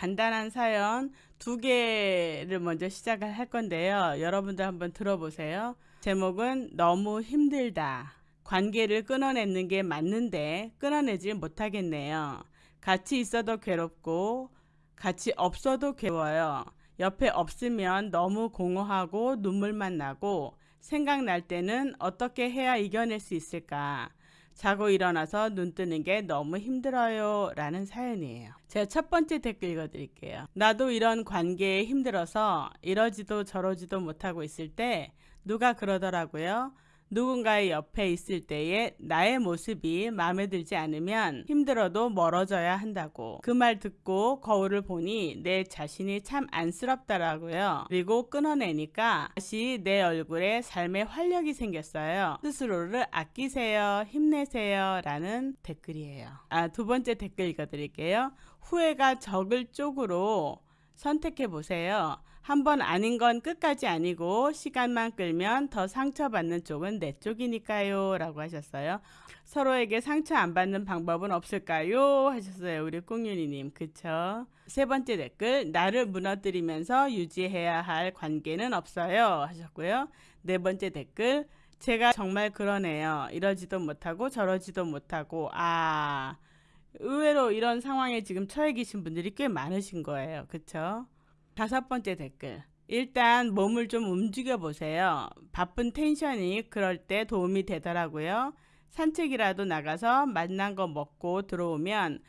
간단한 사연 두 개를 먼저 시작을 할 건데요. 여러분들 한번 들어보세요. 제목은 너무 힘들다. 관계를 끊어내는 게 맞는데 끊어내지 못하겠네요. 같이 있어도 괴롭고 같이 없어도 괴로워요. 옆에 없으면 너무 공허하고 눈물만 나고 생각날 때는 어떻게 해야 이겨낼 수 있을까? 자고 일어나서 눈 뜨는 게 너무 힘들어요. 라는 사연이에요. 제가 첫 번째 댓글 읽어드릴게요. 나도 이런 관계에 힘들어서 이러지도 저러지도 못하고 있을 때 누가 그러더라고요. 누군가의 옆에 있을 때의 나의 모습이 마음에 들지 않으면 힘들어도 멀어져야 한다고. 그 말 듣고 거울을 보니 내 자신이 참 안쓰럽더라고요. 그리고 끊어내니까 다시 내 얼굴에 삶의 활력이 생겼어요. 스스로를 아끼세요. 힘내세요. 라는 댓글이에요. 아, 두 번째 댓글 읽어드릴게요. 후회가 적을 쪽으로 선택해 보세요. 한 번 아닌 건 끝까지 아니고 시간만 끌면 더 상처받는 쪽은 내 쪽이니까요. 라고 하셨어요. 서로에게 상처 안 받는 방법은 없을까요? 하셨어요. 우리 꽁윤이님. 그쵸? 세 번째 댓글. 나를 무너뜨리면서 유지해야 할 관계는 없어요. 하셨고요. 네 번째 댓글. 제가 정말 그러네요. 이러지도 못하고 저러지도 못하고. 아. 의외로 이런 상황에 지금 처해 계신 분들이 꽤 많으신 거예요. 그쵸? 다섯 번째 댓글. 일단 몸을 좀 움직여 보세요. 바쁜 텐션이 그럴 때 도움이 되더라고요. 산책이라도 나가서 맛난 거 먹고 들어오면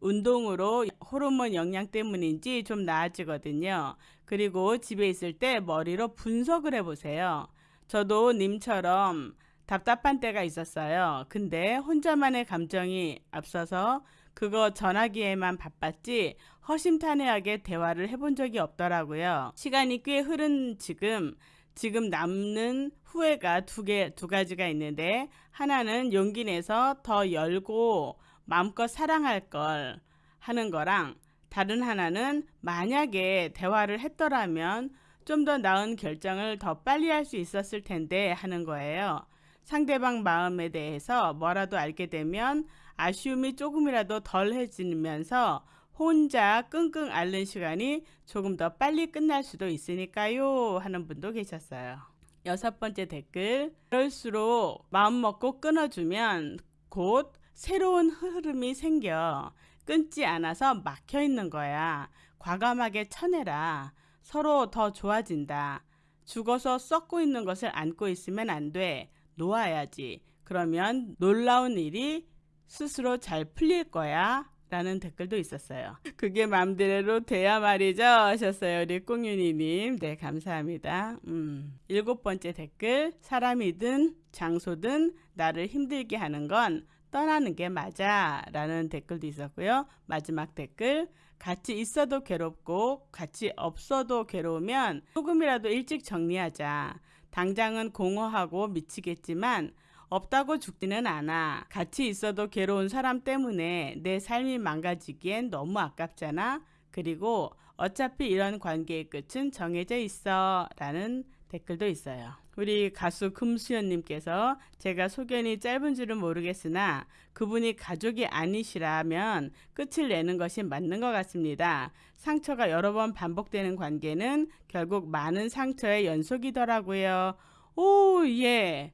운동으로 호르몬 영양 때문인지 좀 나아지거든요. 그리고 집에 있을 때 머리로 분석을 해보세요. 저도 님처럼 답답한 때가 있었어요. 근데 혼자만의 감정이 앞서서 그거 전하기에만 바빴지 허심탄회하게 대화를 해본 적이 없더라고요. 시간이 꽤 흐른 지금 지금 남는 후회가 두 개, 두 가지가 있는데 하나는 용기 내서 더 열고 마음껏 사랑할 걸 하는 거랑 다른 하나는 만약에 대화를 했더라면 좀 더 나은 결정을 더 빨리 할 수 있었을 텐데 하는 거예요. 상대방 마음에 대해서 뭐라도 알게 되면 아쉬움이 조금이라도 덜해지면서 혼자 끙끙 앓는 시간이 조금 더 빨리 끝날 수도 있으니까요 하는 분도 계셨어요. 여섯 번째 댓글 그럴수록 마음 먹고 끊어주면 곧 새로운 흐름이 생겨 끊지 않아서 막혀 있는 거야. 과감하게 쳐내라. 서로 더 좋아진다. 죽어서 썩고 있는 것을 안고 있으면 안 돼. 놓아야지. 그러면 놀라운 일이 스스로 잘 풀릴 거야. 라는 댓글도 있었어요. 그게 맘대로 돼야 말이죠. 하셨어요. 우리 꽁윤이님. 네, 감사합니다. 음. 일곱 번째 댓글. 사람이든 장소든 나를 힘들게 하는 건 떠나는 게 맞아. 라는 댓글도 있었고요. 마지막 댓글. 같이 있어도 괴롭고 같이 없어도 괴로우면 조금이라도 일찍 정리하자. 당장은 공허하고 미치겠지만 없다고 죽지는 않아. 같이 있어도 괴로운 사람 때문에 내 삶이 망가지기엔 너무 아깝잖아. 그리고 어차피 이런 관계의 끝은 정해져 있어. 라는 댓글도 있어요. 우리 가수 금수연님께서 제가 소견이 짧은 줄은 모르겠으나 그분이 가족이 아니시라면 끝을 내는 것이 맞는 것 같습니다. 상처가 여러 번 반복되는 관계는 결국 많은 상처의 연속이더라고요. 오, 예.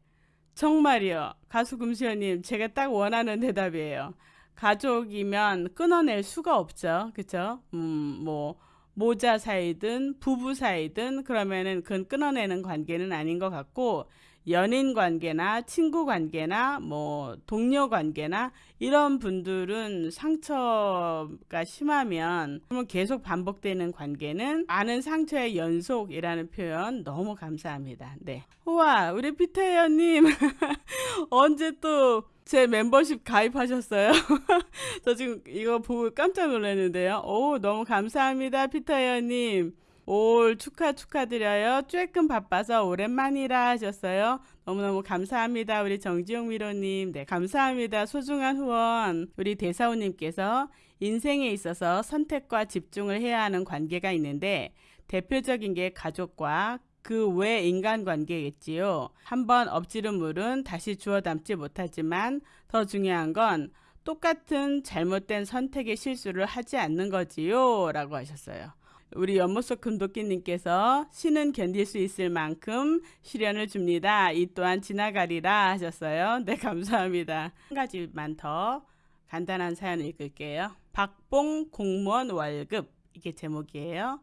정말이요. 가수 금수연님, 제가 딱 원하는 대답이에요. 가족이면 끊어낼 수가 없죠. 그쵸? 음, 뭐, 모자 사이든 부부 사이든 그러면은 그건 끊어내는 관계는 아닌 것 같고 연인 관계나 친구 관계나 뭐 동료 관계나 이런 분들은 상처가 심하면 계속 반복되는 관계는 많은 상처의 연속이라는 표현 너무 감사합니다. 네. 우와 우리 피터 회원님 언제 또 제 멤버십 가입하셨어요? 저 지금 이거 보고 깜짝 놀랐는데요. 오 너무 감사합니다 피터 회원님. 올 축하 축하드려요. 조금 바빠서 오랜만이라 하셨어요. 너무너무 감사합니다. 우리 정지용 미로님. 네, 감사합니다. 소중한 후원. 우리 대사우님께서 인생에 있어서 선택과 집중을 해야 하는 관계가 있는데 대표적인 게 가족과 그외 인간관계겠지요. 한번 엎지른 물은 다시 주워 담지 못하지만 더 중요한 건 똑같은 잘못된 선택의 실수를 하지 않는 거지요. 라고 하셨어요. 우리 연못속 금도끼님께서 신은 견딜 수 있을 만큼 시련을 줍니다. 이 또한 지나가리라 하셨어요. 네, 감사합니다. 한 가지만 더 간단한 사연 읽을게요. 박봉 공무원 월급 이게 제목이에요.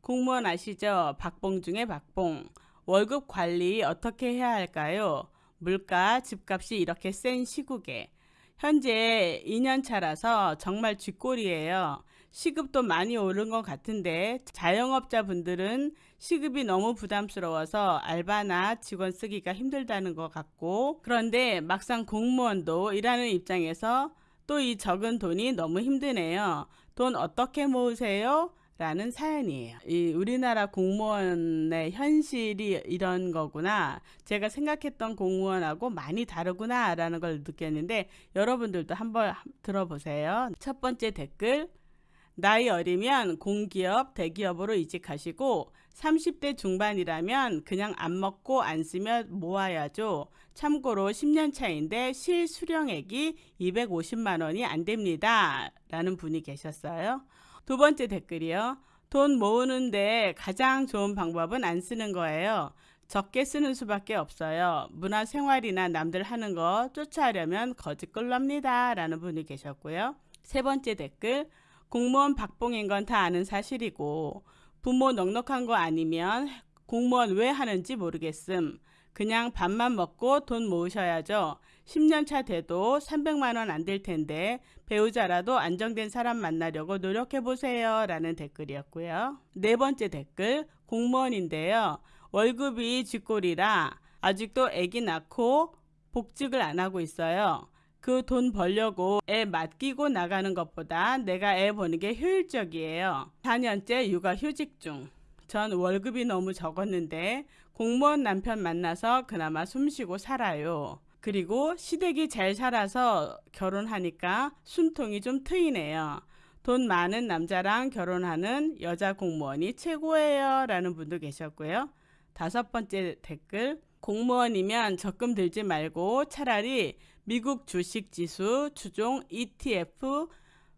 공무원 아시죠? 박봉 중에 박봉. 월급 관리 어떻게 해야 할까요? 물가, 집값이 이렇게 센 시국에 현재 2년 차라서 정말 쥐꼬리예요. 시급도 많이 오른 것 같은데 자영업자분들은 시급이 너무 부담스러워서 알바나 직원 쓰기가 힘들다는 것 같고 그런데 막상 공무원도 일하는 입장에서 또 이 적은 돈이 너무 힘드네요. 돈 어떻게 모으세요? 라는 사연이에요. 이 우리나라 공무원의 현실이 이런 거구나. 제가 생각했던 공무원하고 많이 다르구나. 라는 걸 느꼈는데 여러분들도 한번 들어보세요. 첫 번째 댓글. 나이 어리면 공기업, 대기업으로 이직하시고 30대 중반이라면 그냥 안 먹고 안 쓰며 모아야죠. 참고로 10년 차인데 실수령액이 250만 원이 안 됩니다. 라는 분이 계셨어요. 두 번째 댓글이요. 돈 모으는데 가장 좋은 방법은 안 쓰는 거예요. 적게 쓰는 수밖에 없어요. 문화생활이나 남들 하는 거 쫓아하려면 거짓걸럽니다. 라는 분이 계셨고요. 세 번째 댓글. 공무원 박봉인 건 다 아는 사실이고 부모 넉넉한 거 아니면 공무원 왜 하는지 모르겠음. 그냥 밥만 먹고 돈 모으셔야죠. 10년 차 돼도 300만 원 안 될 텐데 배우자라도 안정된 사람 만나려고 노력해 보세요. 라는 댓글이었고요. 네 번째 댓글 공무원인데요. 월급이 쥐꼬리라 아직도 아기 낳고 복직을 안 하고 있어요. 그 돈 벌려고 애 맡기고 나가는 것보다 내가 애 보는 게 효율적이에요. 4년째 육아 휴직 중. 전 월급이 너무 적었는데 공무원 남편 만나서 그나마 숨쉬고 살아요. 그리고 시댁이 잘 살아서 결혼하니까 숨통이 좀 트이네요. 돈 많은 남자랑 결혼하는 여자 공무원이 최고예요. 라는 분도 계셨고요. 다섯 번째 댓글. 공무원이면 적금 들지 말고 차라리 미국 주식 지수 주종 ETF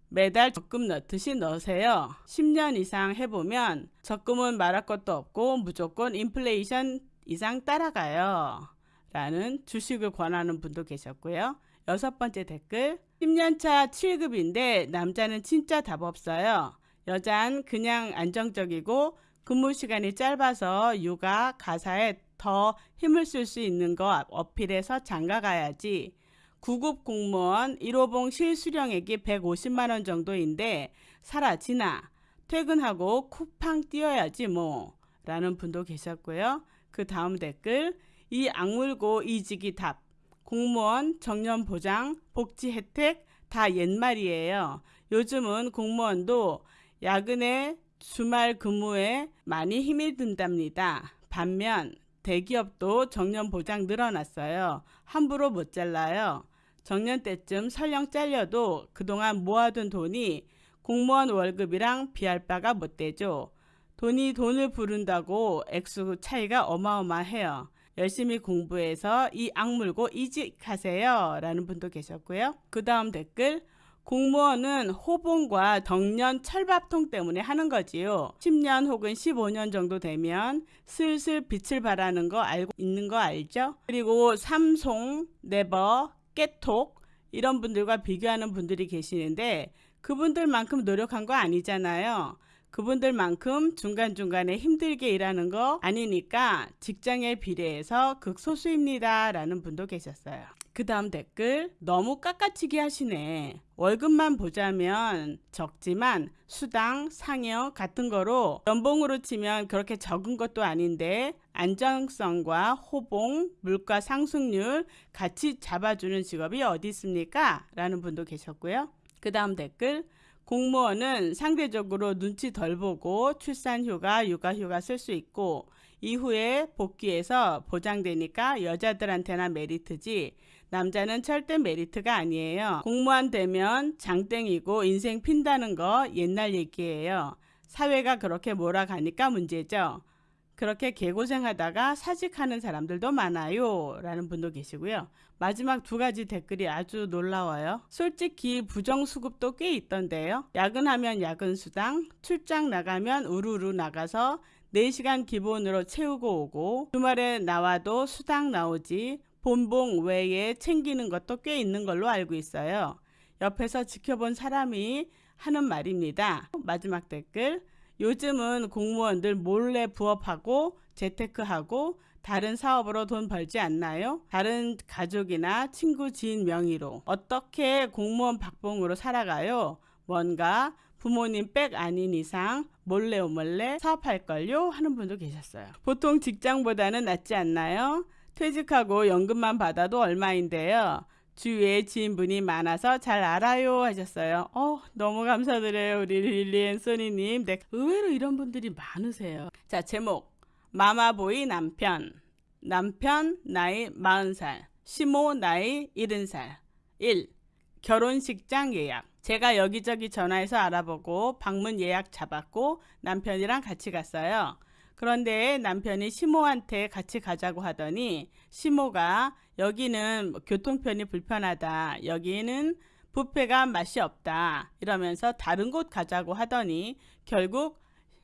매달 적금 넣듯이 넣으세요. 10년 이상 해보면 적금은 말할 것도 없고 무조건 인플레이션 이상 따라가요. 라는 주식을 권하는 분도 계셨고요. 여섯 번째 댓글 10년차 7급인데 남자는 진짜 답 없어요. 여잔 그냥 안정적이고 근무 시간이 짧아서 육아, 가사에 더 힘을 쓸 수 있는 거 어필해서 장가 가야지. 9급 공무원 1호봉 실수령액이 150만 원 정도인데 사라지나 퇴근하고 쿠팡 뛰어야지 뭐 라는 분도 계셨고요. 그 다음 댓글 이 악물고 이직이 답 공무원 정년 보장 복지 혜택 다 옛말이에요. 요즘은 공무원도 야근에 주말 근무에 많이 힘이 든답니다. 반면 대기업도 정년 보장 늘어났어요. 함부로 못 잘라요. 정년 때쯤 설령 잘려도 그동안 모아둔 돈이 공무원 월급이랑 비할 바가 못 되죠. 돈이 돈을 부른다고 액수 차이가 어마어마해요. 열심히 공부해서 이 악물고 이직하세요. 라는 분도 계셨고요. 그 다음 댓글 공무원은 호봉과 덕년 철밥통 때문에 하는 거지요. 10년 혹은 15년 정도 되면 슬슬 빛을 발하는 거 알고 있는 거 알죠? 그리고 삼송, 네버, 깨톡 이런 분들과 비교하는 분들이 계시는데 그분들만큼 노력한 거 아니잖아요. 그분들만큼 중간중간에 힘들게 일하는 거 아니니까 직장에 비례해서 극소수입니다. 라는 분도 계셨어요. 그 다음 댓글 너무 깎아치기 하시네. 월급만 보자면 적지만 수당, 상여 같은 거로 연봉으로 치면 그렇게 적은 것도 아닌데 안정성과 호봉, 물가 상승률 같이 잡아주는 직업이 어디 있습니까? 라는 분도 계셨고요. 그 다음 댓글 공무원은 상대적으로 눈치 덜 보고 출산휴가, 육아휴가 쓸 수 있고 이후에 복귀해서 보장되니까 여자들한테나 메리트지 남자는 절대 메리트가 아니에요. 공무원 되면 장땡이고 인생 핀다는 거 옛날 얘기예요. 사회가 그렇게 몰아가니까 문제죠. 그렇게 개고생하다가 사직하는 사람들도 많아요. 라는 분도 계시고요. 마지막 두 가지 댓글이 아주 놀라워요. 솔직히 부정수급도 꽤 있던데요. 야근하면 야근수당, 출장 나가면 우르르 나가서 4시간 기본으로 채우고 오고 주말에 나와도 수당 나오지 본봉 외에 챙기는 것도 꽤 있는 걸로 알고 있어요. 옆에서 지켜본 사람이 하는 말입니다. 마지막 댓글. 요즘은 공무원들 몰래 부업하고 재테크하고 다른 사업으로 돈 벌지 않나요? 다른 가족이나 친구 지인 명의로 어떻게 공무원 박봉으로 살아가요? 뭔가 부모님 백 아닌 이상 몰래 몰래 사업할걸요? 하는 분도 계셨어요. 보통 직장보다는 낫지 않나요? 퇴직하고 연금만 받아도 얼마인데요. 주위에 지인분이 많아서 잘 알아요 하셨어요. 어, 너무 감사드려요. 우리 릴리앤 소니님. 네, 의외로 이런 분들이 많으세요. 자, 제목. 마마보이 남편. 남편 나이 40살. 시모 나이 70살. 1. 결혼식장 예약. 제가 여기저기 전화해서 알아보고 방문 예약 잡았고 남편이랑 같이 갔어요. 그런데 남편이 시모한테 같이 가자고 하더니 시모가 여기는 교통편이 불편하다. 여기는 뷔페가 맛이 없다. 이러면서 다른 곳 가자고 하더니 결국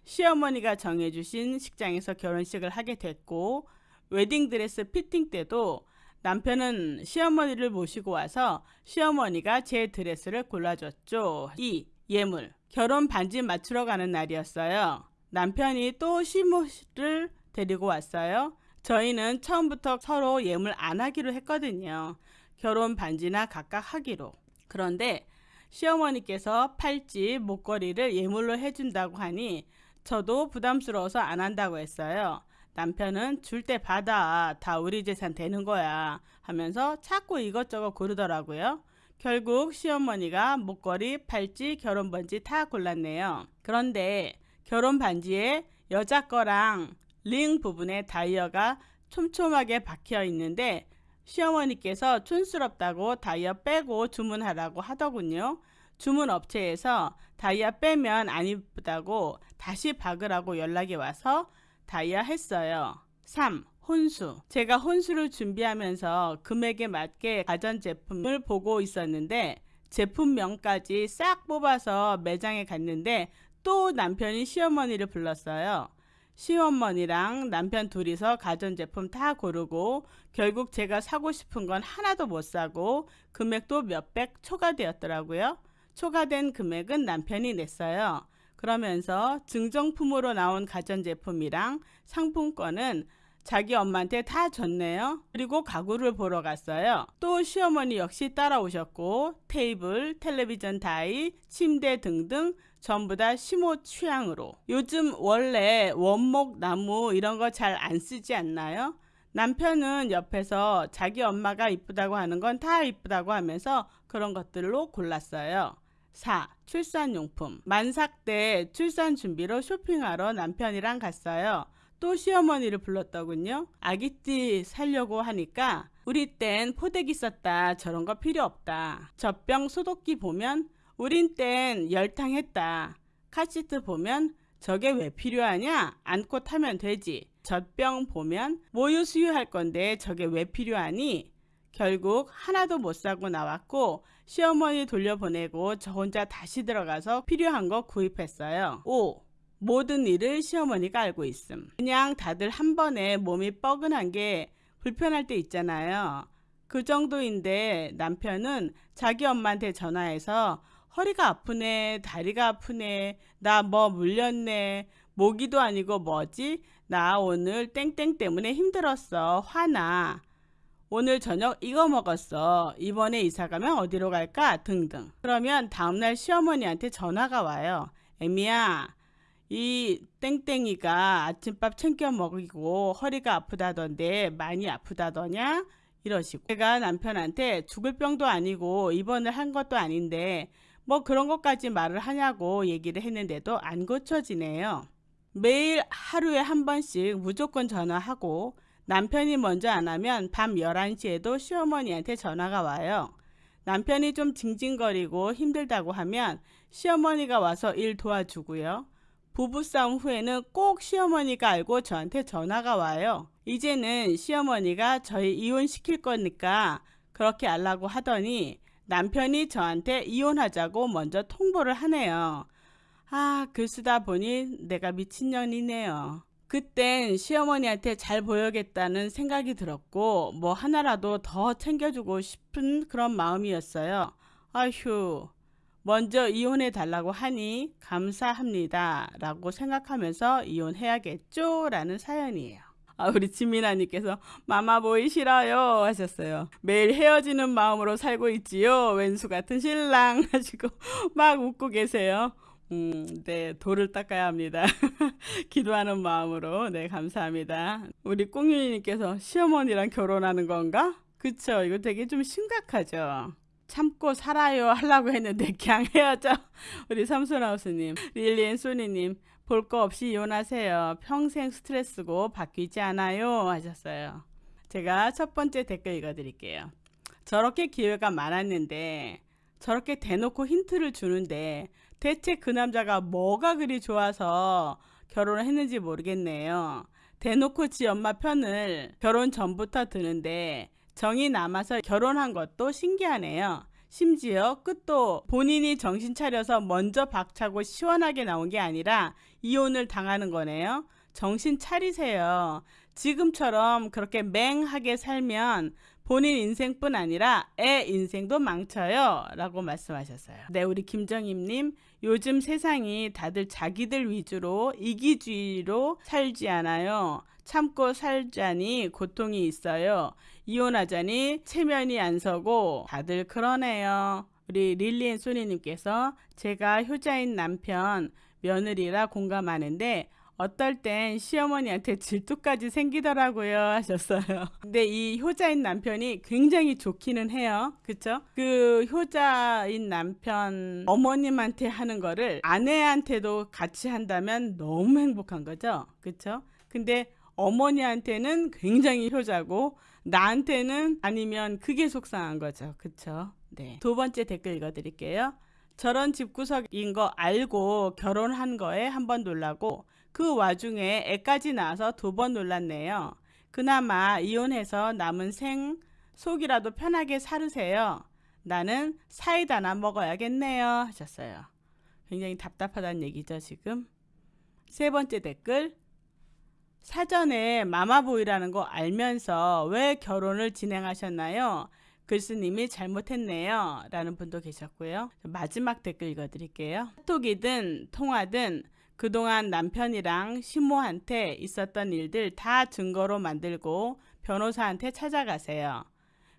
시어머니가 정해주신 식장에서 결혼식을 하게 됐고 웨딩드레스 피팅 때도 남편은 시어머니를 모시고 와서 시어머니가 제 드레스를 골라줬죠. 2. 예물. 결혼 반지 맞추러 가는 날이었어요. 남편이 또 시모를 데리고 왔어요. 저희는 처음부터 서로 예물 안 하기로 했거든요. 결혼 반지나 각각 하기로. 그런데 시어머니께서 팔찌, 목걸이를 예물로 해준다고 하니 저도 부담스러워서 안 한다고 했어요. 남편은 줄 때 받아. 다 우리 재산 되는 거야. 하면서 자꾸 이것저것 고르더라고요. 결국 시어머니가 목걸이, 팔찌, 결혼 반지 다 골랐네요. 그런데 결혼 반지에 여자 거랑 링 부분에 다이어가 촘촘하게 박혀 있는데 시어머니께서 촌스럽다고 다이어 빼고 주문하라고 하더군요. 주문 업체에서 다이아 빼면 안 이쁘다고 다시 박으라고 연락이 와서 다이아 했어요. 3. 혼수. 제가 혼수를 준비하면서 금액에 맞게 가전제품을 보고 있었는데 제품명까지 싹 뽑아서 매장에 갔는데 또 남편이 시어머니를 불렀어요. 시어머니랑 남편 둘이서 가전제품 다 고르고 결국 제가 사고 싶은 건 하나도 못 사고 금액도 몇백 초과되었더라고요. 초과된 금액은 남편이 냈어요. 그러면서 증정품으로 나온 가전제품이랑 상품권은 자기 엄마한테 다 줬네요. 그리고 가구를 보러 갔어요. 또 시어머니 역시 따라오셨고 테이블, 텔레비전 다이, 침대 등등 전부 다 시모 취향으로. 요즘 원래 원목 나무 이런 거 잘 안 쓰지 않나요? 남편은 옆에서 자기 엄마가 이쁘다고 하는 건 다 이쁘다고 하면서 그런 것들로 골랐어요. 4. 출산용품. 만삭 때 출산 준비로 쇼핑하러 남편이랑 갔어요. 또 시어머니를 불렀더군요. 아기띠 살려고 하니까 우리 땐 포대기 썼다. 저런 거 필요 없다. 젖병 소독기 보면 우린 땐 열탕했다. 카시트 보면 저게 왜 필요하냐? 안고 타면 되지. 젖병 보면 모유 수유할 건데 저게 왜 필요하니? 결국 하나도 못 사고 나왔고 시어머니 돌려보내고 저 혼자 다시 들어가서 필요한 거 구입했어요. 5. 모든 일을 시어머니가 알고 있음. 그냥 다들 한 번에 몸이 뻐근한 게 불편할 때 있잖아요. 그 정도인데 남편은 자기 엄마한테 전화해서 허리가 아프네, 다리가 아프네, 나 뭐 물렸네, 모기도 아니고 뭐지? 나 오늘 땡땡 때문에 힘들었어. 화나. 오늘 저녁 이거 먹었어. 이번에 이사 가면 어디로 갈까? 등등. 그러면 다음날 시어머니한테 전화가 와요. 애미야, 이 땡땡이가 아침밥 챙겨 먹이고 허리가 아프다던데 많이 아프다더냐? 이러시고. 제가 남편한테 죽을 병도 아니고 입원을 한 것도 아닌데 뭐 그런 것까지 말을 하냐고 얘기를 했는데도 안 고쳐지네요. 매일 하루에 한 번씩 무조건 전화하고 남편이 먼저 안 하면 밤 11시에도 시어머니한테 전화가 와요. 남편이 좀 징징거리고 힘들다고 하면 시어머니가 와서 일 도와주고요. 부부싸움 후에는 꼭 시어머니가 알고 저한테 전화가 와요. 이제는 시어머니가 저희 이혼시킬 거니까 그렇게 하려고 하더니 남편이 저한테 이혼하자고 먼저 통보를 하네요. 아, 글 쓰다 보니 내가 미친년이네요. 그땐 시어머니한테 잘 보여야겠다는 생각이 들었고 뭐 하나라도 더 챙겨주고 싶은 그런 마음이었어요. 아휴, 먼저 이혼해 달라고 하니 감사합니다. 라고 생각하면서 이혼해야겠죠? 라는 사연이에요. 아, 우리 지민아님께서 마마보이 싫어요 하셨어요. 매일 헤어지는 마음으로 살고 있지요. 왼수 같은 신랑 하시고 막 웃고 계세요. 음, 네, 돌을 닦아야 합니다. 기도하는 마음으로, 네, 감사합니다. 우리 꽁윤이님께서 시어머니랑 결혼하는 건가? 그쵸, 이거 되게 좀 심각하죠. 참고 살아요 하려고 했는데 그냥 헤어져. 우리 삼손하우스님, 릴리앤 소니님, 볼 거 없이 이혼하세요. 평생 스트레스고 바뀌지 않아요 하셨어요. 제가 첫 번째 댓글 읽어드릴게요. 저렇게 기회가 많았는데 저렇게 대놓고 힌트를 주는데 대체 그 남자가 뭐가 그리 좋아서 결혼을 했는지 모르겠네요. 대놓고 지 엄마 편을 결혼 전부터 드는데 정이 남아서 결혼한 것도 신기하네요. 심지어 끝도 본인이 정신 차려서 먼저 박차고 시원하게 나온 게 아니라 이혼을 당하는 거네요. 정신 차리세요. 지금처럼 그렇게 맹하게 살면 본인 인생뿐 아니라 애 인생도 망쳐요. 라고 말씀하셨어요. 네, 우리 김정임님, 요즘 세상이 다들 자기들 위주로 이기주의로 살지 않아요. 참고 살자니 고통이 있어요. 이혼하자니 체면이 안 서고 다들 그러네요. 우리 릴리앤 소니님께서 제가 효자인 남편 며느리라 공감하는데 어떨 땐 시어머니한테 질투까지 생기더라고요 하셨어요. 근데 이 효자인 남편이 굉장히 좋기는 해요. 그쵸? 그 효자인 남편 어머님한테 하는 거를 아내한테도 같이 한다면 너무 행복한 거죠. 그쵸? 근데 어머니한테는 굉장히 효자고 나한테는 아니면 그게 속상한 거죠. 그쵸? 네. 두 번째 댓글 읽어드릴게요. 저런 집구석인 거 알고 결혼한 거에 한 번 놀라고 그 와중에 애까지 낳아서 두 번 놀랐네요. 그나마 이혼해서 남은 생 속이라도 편하게 살으세요. 나는 사이다나 먹어야겠네요. 하셨어요. 굉장히 답답하다는 얘기죠, 지금. 세 번째 댓글. 사전에 마마보이라는 거 알면서 왜 결혼을 진행하셨나요? 글쓰님이 잘못했네요. 라는 분도 계셨고요. 마지막 댓글 읽어드릴게요. 카톡이든 통화든 그동안 남편이랑 시모한테 있었던 일들 다 증거로 만들고 변호사한테 찾아가세요.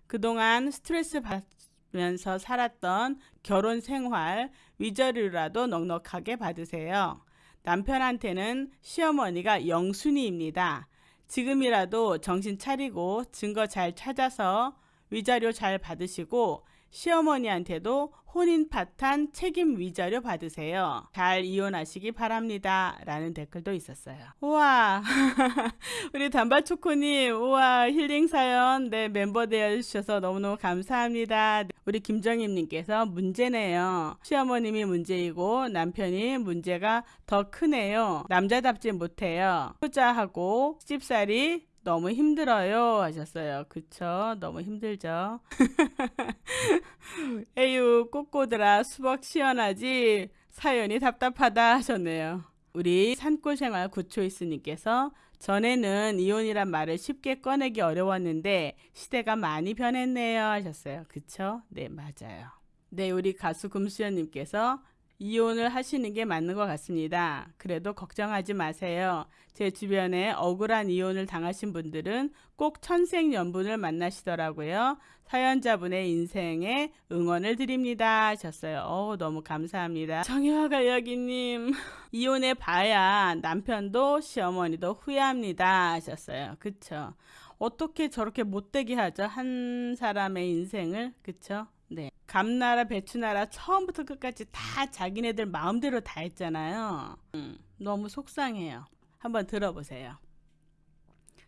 그동안 스트레스 받으면서 살았던 결혼 생활 위자료라도 넉넉하게 받으세요. 남편한테는 시어머니가 영순이입니다. 지금이라도 정신 차리고 증거 잘 찾아서 위자료 잘 받으시고 시어머니한테도 혼인 파탄 책임 위자료 받으세요. 잘 이혼하시기 바랍니다. 라는 댓글도 있었어요. 우와, 우리 단발초코님, 우와, 힐링 사연, 네, 멤버 되어주셔서 너무너무 감사합니다. 우리 김정임님께서 문제네요. 시어머님이 문제이고 남편이 문제가 더 크네요. 남자답지 못해요. 효자하고 집살이 너무 힘들어요 하셨어요. 그쵸? 너무 힘들죠. 에휴 꼬꼬들아 수박 시원하지 사연이 답답하다 하셨네요. 우리 산골생활 구초이스님께서 전에는 이혼이란 말을 쉽게 꺼내기 어려웠는데 시대가 많이 변했네요 하셨어요. 그쵸? 네 맞아요. 네 우리 가수 금수연님께서 이혼을 하시는 게 맞는 것 같습니다. 그래도 걱정하지 마세요. 제 주변에 억울한 이혼을 당하신 분들은 꼭 천생연분을 만나시더라고요. 사연자분의 인생에 응원을 드립니다 하셨어요. 어 너무 감사합니다. 정혜화가 여기님 이혼해 봐야 남편도 시어머니도 후회합니다 하셨어요. 그쵸? 어떻게 저렇게 못되게 하죠? 한 사람의 인생을 그쵸? 네. 감나라 배추나라 처음부터 끝까지 다 자기네들 마음대로 다 했잖아요. 음, 너무 속상해요. 한번 들어보세요.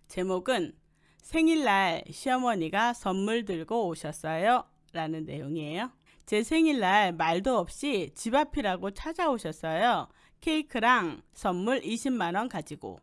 제목은 생일날 시어머니가 선물 들고 오셨어요. 라는 내용이에요. 제 생일날 말도 없이 집 앞이라고 찾아오셨어요. 케이크랑 선물 20만원 가지고.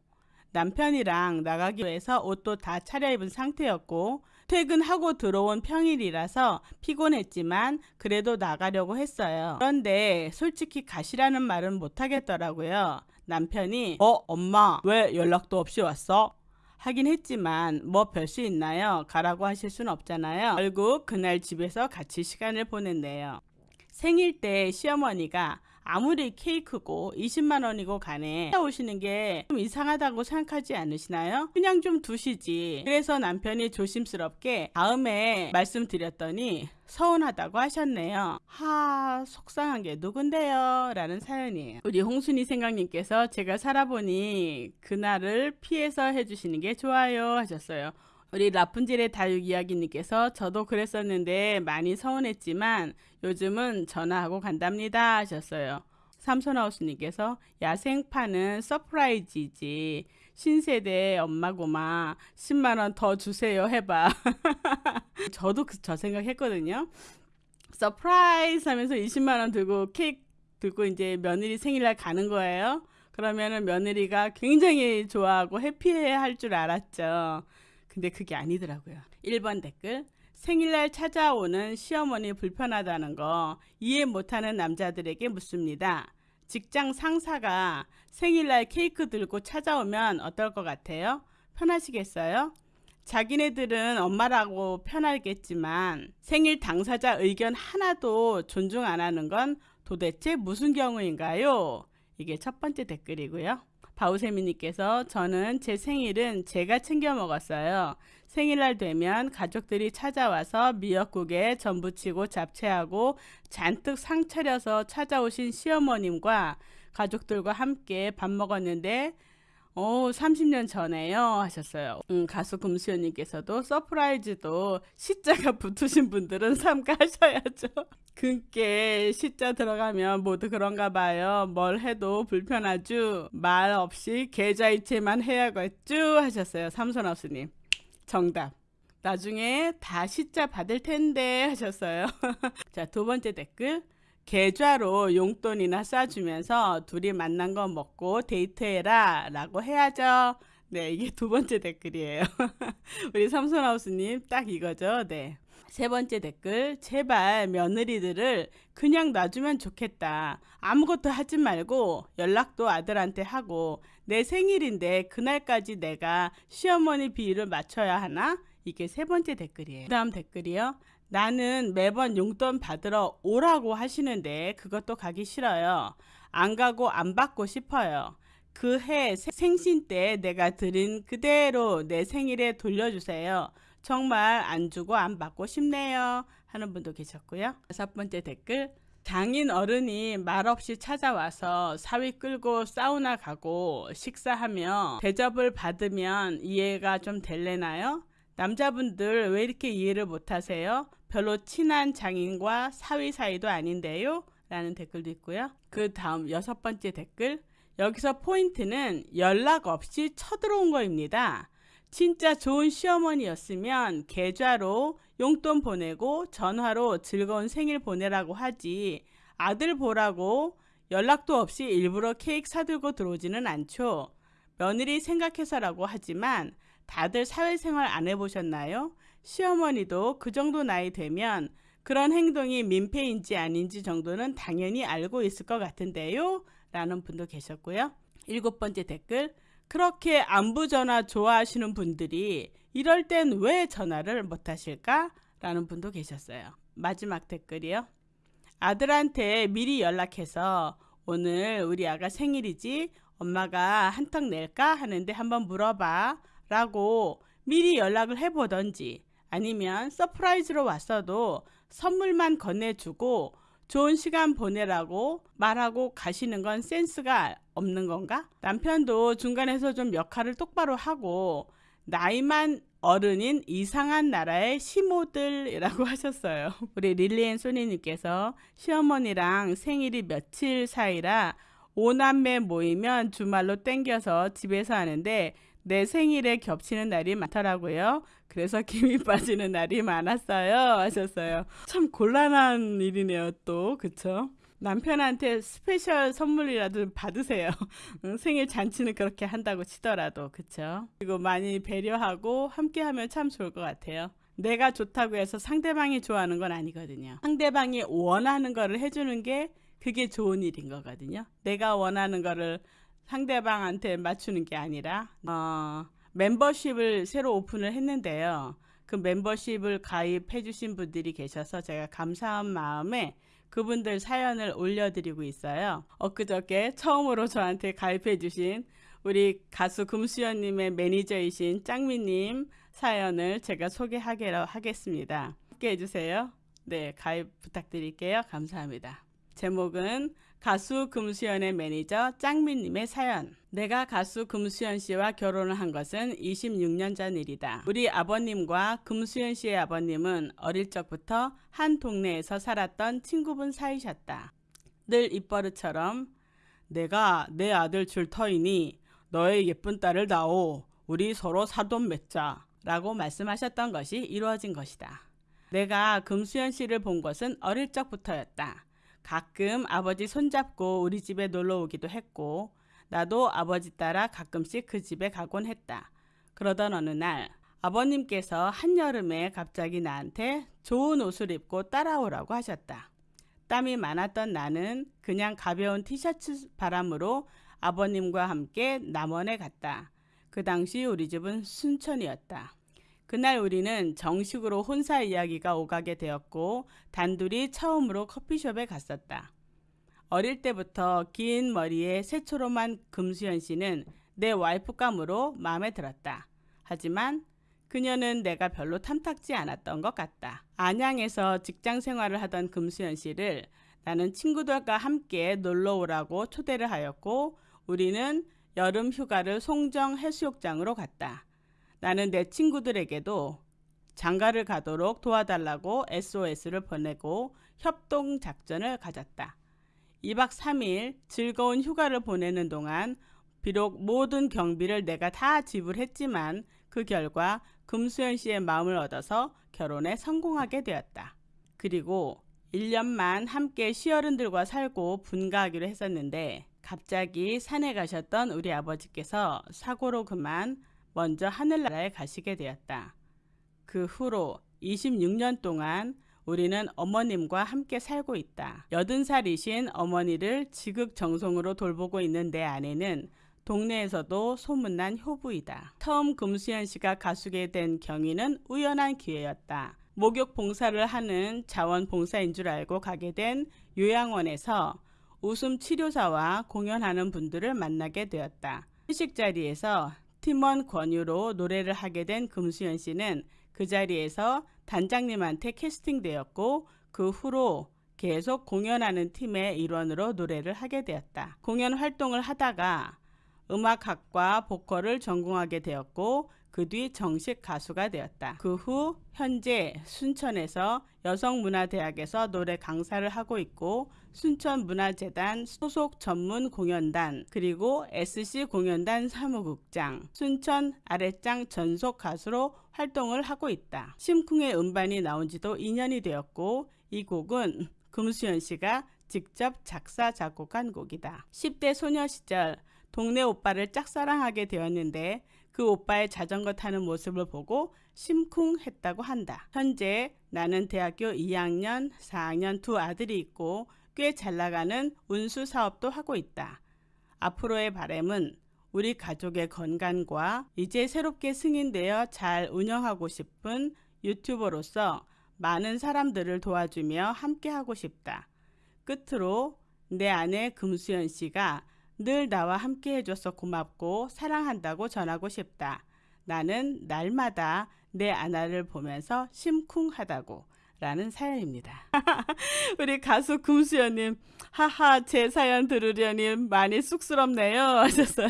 남편이랑 나가기로 해서 옷도 다 차려입은 상태였고 출 퇴근하고 들어온 평일이라서 피곤했지만 그래도 나가려고 했어요. 그런데 솔직히 가시라는 말은 못하겠더라고요. 남편이 어 엄마 왜 연락도 없이 왔어? 하긴 했지만 뭐 별 수 있나요? 가라고 하실 순 없잖아요. 결국 그날 집에서 같이 시간을 보냈네요. 생일 때 시어머니가 아무리 케이크고 20만 원이고 간에 오시는 게 좀 이상하다고 생각하지 않으시나요? 그냥 좀 두시지. 그래서 남편이 조심스럽게 다음에 말씀드렸더니 서운하다고 하셨네요. 하 속상한 게 누군데요? 라는 사연이에요. 우리 홍순이 생각님께서 제가 살아보니 그날을 피해서 해주시는 게 좋아요 하셨어요. 우리 라푼젤의 다육 이야기님께서 저도 그랬었는데 많이 서운했지만 요즘은 전화하고 간답니다 하셨어요. 삼손하우스님께서 야생파는 surprise지 신세대 엄마고마 10만원 더 주세요 해봐. 저도 그, 저 생각했거든요. surprise 하면서 20만원 들고 케이크 들고 이제 며느리 생일날 가는 거예요. 그러면은 며느리가 굉장히 좋아하고 happy해 할 줄 알았죠 근데 그게 아니더라고요 1번 댓글 생일날 찾아오는 시어머니 불편하다는 거 이해 못하는 남자들에게 묻습니다. 직장 상사가 생일날 케이크 들고 찾아오면 어떨 것 같아요? 편하시겠어요? 자기네들은 엄마라고 편하겠지만 생일 당사자 의견 하나도 존중 안 하는 건 도대체 무슨 경우인가요? 이게 첫 번째 댓글이고요. 바우세미님께서 저는 제 생일은 제가 챙겨 먹었어요. 생일날 되면 가족들이 찾아와서 미역국에 전부치고 잡채하고 잔뜩 상 차려서 찾아오신 시어머님과 가족들과 함께 밥 먹었는데 오, 30년 전에요 하셨어요. 음, 가수 금수연님께서도 surprise도 시자가 붙으신 분들은 삼가하셔야죠. 그게 시자 들어가면 모두 그런가 봐요. 뭘 해도 불편하죠. 말 없이 계좌이체만 해야겠죠 하셨어요. 삼선하우스님. 정답. 나중에 다 시자 받을 텐데 하셨어요. 자, 두 번째 댓글. 계좌로 용돈이나 쏴주면서 둘이 맛난 거 먹고 데이트해라 라고 해야죠. 네, 이게 두 번째 댓글이에요. 우리 삼손하우스님 딱 이거죠. 네. 세 번째 댓글 제발 며느리들을 그냥 놔주면 좋겠다 아무것도 하지 말고 연락도 아들한테 하고 내 생일인데 그날까지 내가 시어머니 비위를 맞춰야 하나 이게 세 번째 댓글이에요 그 다음 댓글이요 나는 매번 용돈 받으러 오라고 하시는데 그것도 가기 싫어요. 안 가고 안 받고 싶어요. 그 해 생신 때 내가 드린 그대로 내 생일에 돌려주세요. 정말 안 주고 안 받고 싶네요. 하는 분도 계셨고요. 다섯 번째 댓글 장인 어른이 말없이 찾아와서 사위 끌고 사우나 가고 식사하며 대접을 받으면 이해가 좀 될래나요? 남자분들 왜 이렇게 이해를 못하세요? 별로 친한 장인과 사위 사이도 아닌데요? 라는 댓글도 있고요. 그 다음 여섯 번째 댓글 여기서 포인트는 연락 없이 쳐들어온 거입니다. 진짜 좋은 시어머니였으면 계좌로 용돈 보내고 전화로 즐거운 생일 보내라고 하지 아들 보라고 연락도 없이 일부러 케이크 사들고 들어오지는 않죠. 며느리 생각해서라고 하지만 다들 사회생활 안 해보셨나요? 시어머니도 그 정도 나이 되면 그런 행동이 민폐인지 아닌지 정도는 당연히 알고 있을 것 같은데요. 라는 분도 계셨고요. 일곱 번째 댓글 그렇게 안부 전화 좋아하시는 분들이 이럴 땐 왜 전화를 못 하실까? 라는 분도 계셨어요. 마지막 댓글이요. 아들한테 미리 연락해서 오늘 우리 아가 생일이지 엄마가 한턱 낼까 하는데 한번 물어봐 라고 미리 연락을 해보던지 아니면 surprise로 왔어도 선물만 건네주고 좋은 시간 보내라고 말하고 가시는 건 센스가 없는 건가? 남편도 중간에서 좀 역할을 똑바로 하고 나이만 어른인 이상한 나라의 시모들이라고 하셨어요. 우리 릴리앤 소니님께서 시어머니랑 생일이 며칠 사이라 오남매 모이면 주말로 땡겨서 집에서 하는데 내 생일에 겹치는 날이 많더라고요. 그래서 김이 빠지는 날이 많았어요. 하셨어요. 참 곤란한 일이네요, 또. 그쵸? 남편한테 special 선물이라도 받으세요. 생일 잔치는 그렇게 한다고 치더라도. 그쵸? 그리고 많이 배려하고 함께 하면 참 좋을 것 같아요. 내가 좋다고 해서 상대방이 좋아하는 건 아니거든요. 상대방이 원하는 거를 해주는 게 그게 좋은 일인 거거든요. 내가 원하는 거를 상대방한테 맞추는 게 아니라 어, 멤버십을 새로 오픈을 했는데요. 그 멤버십을 가입해 주신 분들이 계셔서 제가 감사한 마음에 그분들 사연을 올려드리고 있어요. 엊그저께 처음으로 저한테 가입해 주신 우리 가수 금수연님의 매니저이신 짱미님 사연을 제가 소개하기로 하겠습니다. 함께 해주세요. 네, 가입 부탁드릴게요. 감사합니다. 제목은 가수 금수연의 매니저 짱민님의 사연. 내가 가수 금수연 씨와 결혼을 한 것은 26년 전 일이다. 우리 아버님과 금수연 씨의 아버님은 어릴 적부터 한 동네에서 살았던 친구분 사이셨다. 늘 입버릇처럼 내가 내 아들 줄 터이니 너의 예쁜 딸을 낳오. 우리 서로 사돈 맺자. 라고 말씀하셨던 것이 이루어진 것이다. 내가 금수연 씨를 본 것은 어릴 적부터였다. 가끔 아버지 손잡고 우리 집에 놀러 오기도 했고, 나도 아버지 따라 가끔씩 그 집에 가곤 했다. 그러던 어느 날, 아버님께서 한여름에 갑자기 나한테 좋은 옷을 입고 따라오라고 하셨다. 땀이 많았던 나는 그냥 가벼운 티셔츠 바람으로 아버님과 함께 남원에 갔다. 그 당시 우리 집은 순천이었다. 그날 우리는 정식으로 혼사 이야기가 오가게 되었고 단둘이 처음으로 커피숍에 갔었다. 어릴 때부터 긴 머리에 새초롬한 금수연 씨는 내 와이프감으로 마음에 들었다. 하지만 그녀는 내가 별로 탐탁지 않았던 것 같다. 안양에서 직장 생활을 하던 금수연 씨를 나는 친구들과 함께 놀러 오라고 초대를 하였고 우리는 여름 휴가를 송정 해수욕장으로 갔다. 나는 내 친구들에게도 장가를 가도록 도와달라고 SOS를 보내고 협동 작전을 가졌다. 2박 3일 즐거운 휴가를 보내는 동안 비록 모든 경비를 내가 다 지불했지만 그 결과 금수연 씨의 마음을 얻어서 결혼에 성공하게 되었다. 그리고 1년만 함께 시어른들과 살고 분가하기로 했었는데 갑자기 산에 가셨던 우리 아버지께서 사고로 그만 먼저 하늘나라에 가시게 되었다. 그 후로 26년 동안 우리는 어머님과 함께 살고 있다. 80살이신 어머니를 지극정성으로 돌보고 있는 내 아내는 동네에서도 소문난 효부이다. 처음 금수연 씨가 가수게 된 경위는 우연한 기회였다. 목욕 봉사를 하는 자원봉사인 줄 알고 가게 된 요양원에서 웃음 치료사와 공연하는 분들을 만나게 되었다. 회식 자리에서 팀원 권유로 노래를 하게 된 금수연 씨는 그 자리에서 단장님한테 캐스팅되었고 그 후로 계속 공연하는 팀의 일원으로 노래를 하게 되었다. 공연 활동을 하다가 음악학과 보컬을 전공하게 되었고 그 뒤 정식 가수가 되었다. 그 후 현재 순천에서 여성문화대학에서 노래 강사를 하고 있고 순천문화재단 소속 전문 공연단 그리고 SC 공연단 사무국장 순천 아랫장 전속 가수로 활동을 하고 있다. 심쿵의 음반이 나온 지도 2년이 되었고 이 곡은 금수연 씨가 직접 작사 작곡한 곡이다. 10대 소녀 시절 동네 오빠를 짝사랑하게 되었는데 그 오빠의 자전거 타는 모습을 보고 심쿵했다고 한다. 현재 나는 대학교 2학년, 4학년 두 아들이 있고 꽤 잘 나가는 운수 사업도 하고 있다. 앞으로의 바램은 우리 가족의 건강과 이제 새롭게 승인되어 잘 운영하고 싶은 유튜버로서 많은 사람들을 도와주며 함께 하고 싶다. 끝으로 내 아내 금수연 씨가 늘 나와 함께 해줘서 고맙고 사랑한다고 전하고 싶다. 나는 날마다 내 아내를 보면서 심쿵하다고 라는 사연입니다. 우리 가수 금수연님, 하하, 제 사연 들으려니 많이 쑥스럽네요. 하셨어요.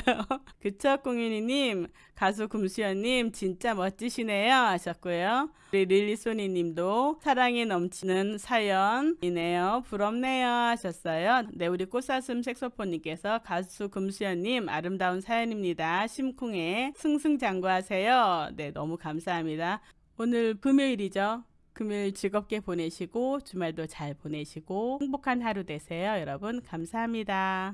그쵸, 공윤이님, 가수 금수연님, 진짜 멋지시네요. 하셨고요. 우리 릴리소니 님도 사랑이 넘치는 사연이네요. 부럽네요. 하셨어요. 네, 우리 꽃사슴 색소폰님께서 가수 금수연님, 아름다운 사연입니다. 심쿵에 승승장구하세요. 네, 너무 감사합니다. 오늘 금요일이죠. 금요일 즐겁게 보내시고 주말도 잘 보내시고 행복한 하루 되세요. 여러분 감사합니다.